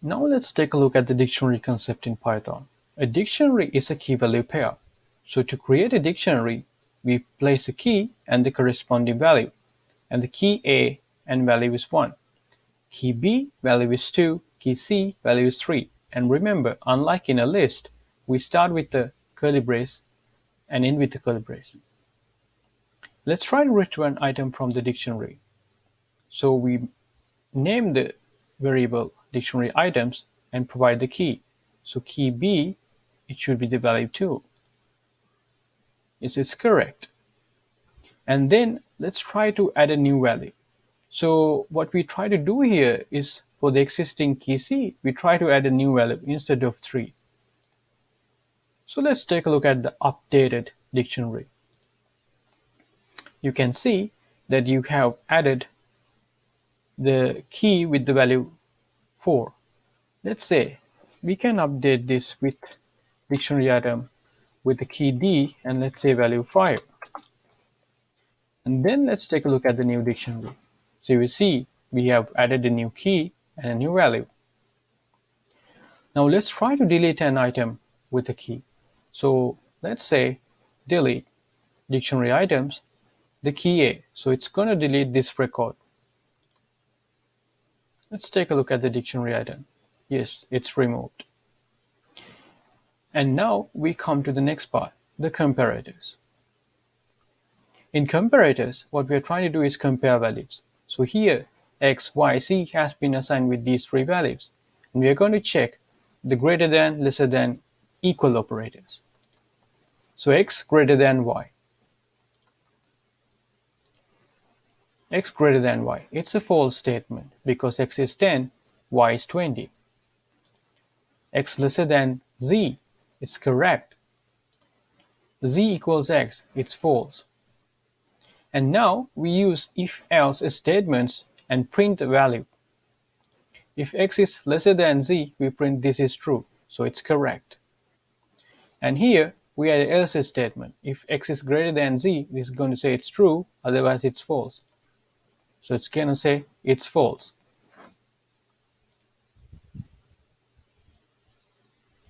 Now let's take a look at the dictionary concept in Python. A dictionary is a key-value pair. So to create a dictionary, we place a key and the corresponding value. And the key A and value is 1. Key B value is 2, key C value is 3. And remember, unlike in a list, we start with the curly brace and end with the curly brace. Let's try to return item from the dictionary. So we name the variable dictionary items and provide the key. So key B, it should be the value 2. Is this correct? And then let's try to add a new value. So what we try to do here is for the existing key C, we try to add a new value instead of 3. So let's take a look at the updated dictionary. You can see that you have added the key with the value 4. Let's say we can update this with dictionary item with the key D and let's say value 5. And then let's take a look at the new dictionary. So you see we have added a new key and a new value. Now let's try to delete an item with a key. So let's say delete dictionary items, the key A. So it's going to delete this record. Let's take a look at the dictionary item. Yes, it's removed. And now we come to the next part, the comparators. In comparators, what we are trying to do is compare values. So here, x, y, z has been assigned with these three values. And we are going to check the greater than, lesser than, equal operators. So x greater than y. x greater than y. It's a false statement because x is 10, y is 20. x lesser than z, it's correct. z equals x, it's false. And now we use if-else statements and print the value. If x is lesser than z, we print this is true, so it's correct. And here we add else statement. If x is greater than z, this is going to say it's true, otherwise it's false. So it's to say it's false.